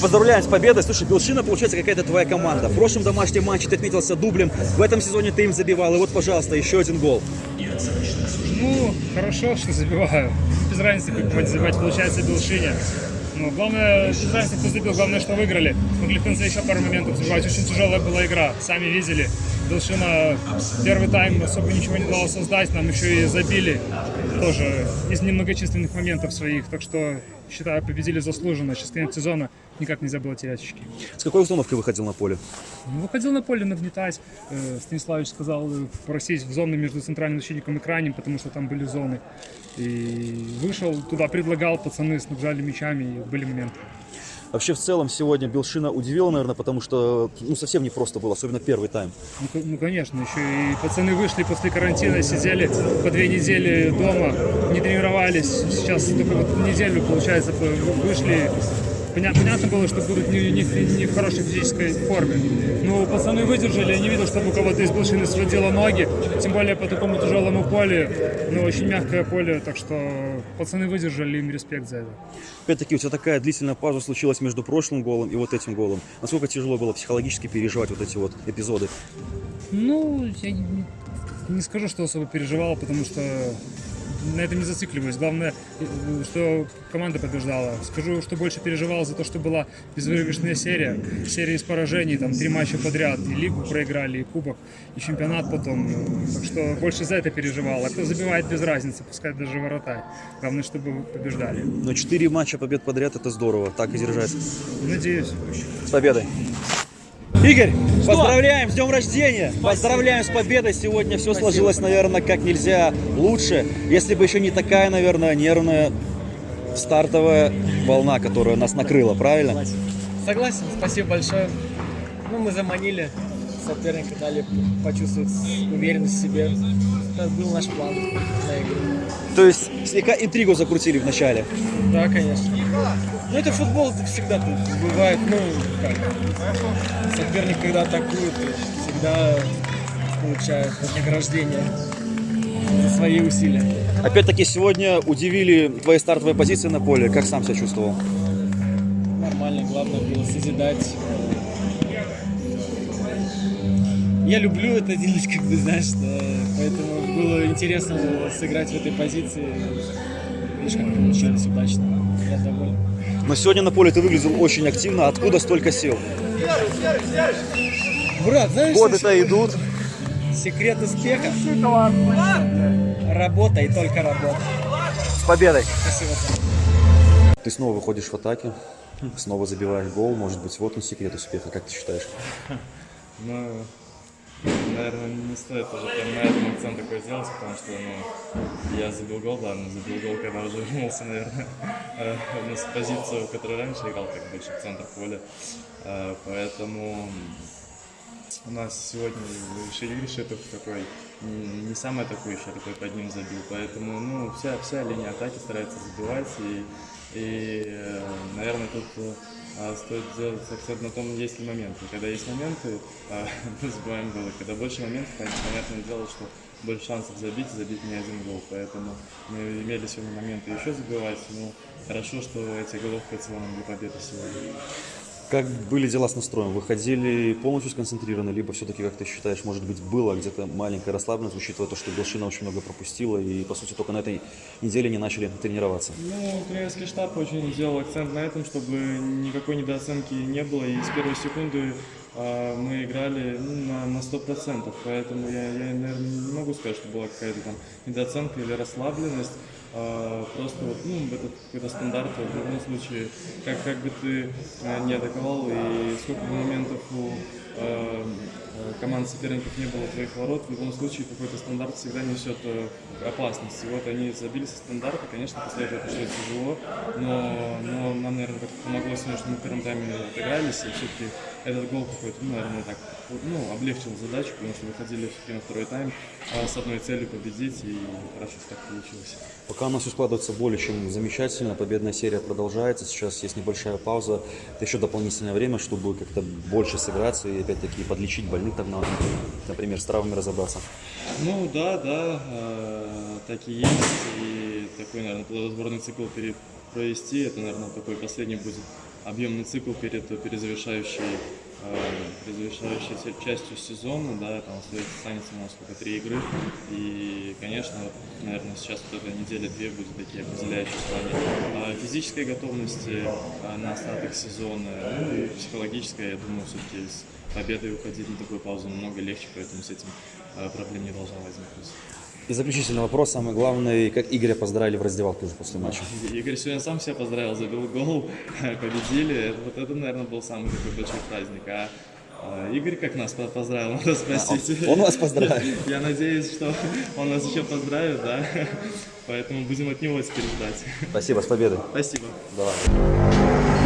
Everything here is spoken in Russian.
Поздравляем с победой. Слушай, Белшина, получается, какая-то твоя команда. В прошлом домашнем матче ты отметился дублем, в этом сезоне ты им забивал. И вот, пожалуйста, еще один гол. Ну, хорошо, что забиваю. Без разницы, как забивать, получается, Белшине. Ну, главное, без разницы, кто забил, главное, что выиграли. Могли в конце еще пару моментов забивать. Очень тяжелая была игра, сами видели. Белшина первый тайм особо ничего не дала создать, нам еще и забили тоже из немногочисленных моментов своих. Так что, считаю, победили заслуженно. Сейчас конец сезона, никак нельзя было терять очки. С какой установкой выходил на поле? Ну, Выходил на поле нагнетать. Э, Станиславович сказал э, просить в зоны между центральным защитником и крайним, потому что там были зоны. И вышел туда, предлагал, пацаны снабжали мячами, и были моменты. Вообще, в целом, сегодня Белшина удивила, наверное, потому что ну, совсем непросто было, особенно первый тайм. Ну, ну, конечно, еще и пацаны вышли после карантина, сидели по две недели дома, не тренировались. Сейчас только вот неделю, получается, по- вышли. Поня- Понятно было, что будут не, не в- не в хорошей физической форме. Но пацаны выдержали, я не видел, чтобы у кого-то из Белшины сводило ноги, тем более по такому тяжелому полю, но очень мягкое поле, так что пацаны выдержали, им респект за это. Опять-таки, у тебя такая длительная пауза случилась между прошлым голом и вот этим голом. Насколько тяжело было психологически переживать вот эти вот эпизоды? Ну, я не, не скажу, что особо переживал, потому что на этом не зацикливаюсь. Главное, что команда побеждала. Скажу, что больше переживал за то, что была безвыигрышная серия. Серия из поражений, там три матча подряд. И лигу проиграли, и кубок, и чемпионат потом. Так что больше за это переживал. А кто забивает без разницы, пускай даже вратарь. Главное, чтобы побеждали. Но четыре матча побед подряд это здорово, так и держать. Надеюсь. С победой! Игорь, поздравляем с днем рождения! Поздравляем с победой! Сегодня все сложилось, наверное, как нельзя лучше. Если бы еще не такая, наверное, нервная стартовая волна, которая нас накрыла, правильно? Согласен, спасибо большое. Ну, мы заманили соперника, дали почувствовать уверенность в себе. Это был наш план на игру. То есть слегка интригу закрутили в начале. Да, конечно. Ну, это футбол, всегда тут бывает, ну, как, соперник, когда атакует, всегда получает вознаграждение за свои усилия. Опять-таки сегодня удивили твои стартовые позиции на поле. Как сам себя чувствовал? Нормально, главное было созидать. Я люблю это делать, как бы, знаешь, поэтому было интересно сыграть в этой позиции. Видишь, как получилось удачно. Я доволен. Но сегодня на поле ты выглядел очень активно. Откуда столько сил? Брат, знаешь, Годы-то идут. секрет успеха? Работа и только работа. С победой! Спасибо. Ты снова выходишь в атаке, снова забиваешь гол. Может быть, вот он секрет успеха, как ты считаешь? Ну, наверное, не стоит уже прям на этом акцент такой делать, потому что, ну, я забил гол, ладно, забил гол, когда уже вернулся, наверное, э, на позицию, в которой раньше играл, как больше в центр поля. Э, Поэтому у нас сегодня Шитов такой не самый атакующий, а такой под ним забил. Поэтому ну, вся, вся линия атаки старается забивать. И, и э, наверное, тут стоит сделать акцент на том, есть ли моменты. Когда есть моменты, а, мы забиваем голы. Когда больше моментов, понятное дело, что больше шансов забить, забить не один гол. Поэтому мы имели сегодня моменты еще забивать. Ну, хорошо, что эти голов хватило нам для победы сегодня. Как были дела с настроем? Выходили полностью сконцентрированы, либо все-таки, как ты считаешь, может быть, было где-то маленькая расслабленность, учитывая то, что Белшина очень много пропустила и, по сути, только на этой неделе не начали тренироваться? Ну, тренерский штаб очень сделал акцент на этом, чтобы никакой недооценки не было. И с первой секунды мы играли ну, на, на 100%. Поэтому я, я, наверное, не могу сказать, что была какая-то там недооценка или расслабленность. А, просто вот, ну, этот какой-то стандарт в любом случае, как, как бы ты а, не атаковал и сколько бы моментов у а, э, команд соперников не было твоих ворот, в любом случае какой-то стандарт всегда несет э, опасность. И вот они забили со стандарта, конечно, после этого пришло тяжело, но, но нам, наверное, как помогло сегодня, что мы в первом тайме отыгрались, и все-таки этот гол какой-то, ну, наверное, так, ну, облегчил задачу, потому что выходили все-таки на второй тайм а, с одной целью победить, и хорошо, что так получилось. Пока у нас все складывается более чем замечательно, победная серия продолжается, сейчас есть небольшая пауза, это еще дополнительное время, чтобы как-то больше сыграться и опять-таки подлечить больных, там, на- например, с травмами разобраться. Ну да, да, э, так и есть. И такой, наверное, плодотворный цикл пере- провести. Это, наверное, такой последний будет объемный цикл перед перезавершающей, э, перезавершающей се- частью сезона, да, там останется у нас сколько, три игры, и, конечно, наверное, сейчас вот эта неделя-две будет такие определяющие в плане э, физической готовности э, на остаток сезона, ну и психологической, я думаю, все-таки с победой уходить на такую паузу намного легче, поэтому с этим э, проблем не должно возникнуть. И заключительный вопрос, самый главный, как Игоря поздравили в раздевалке уже после матча? Игорь сегодня сам себя поздравил, забил гол, победили. Это- Вот это, наверное, был самый такой большой праздник. А а, Игорь как нас по- поздравил, надо спросить. он вас поздравил? Я надеюсь, что он нас еще поздравит, да. Поэтому будем от него теперь ждать. Спасибо, с победой. Спасибо. Давай.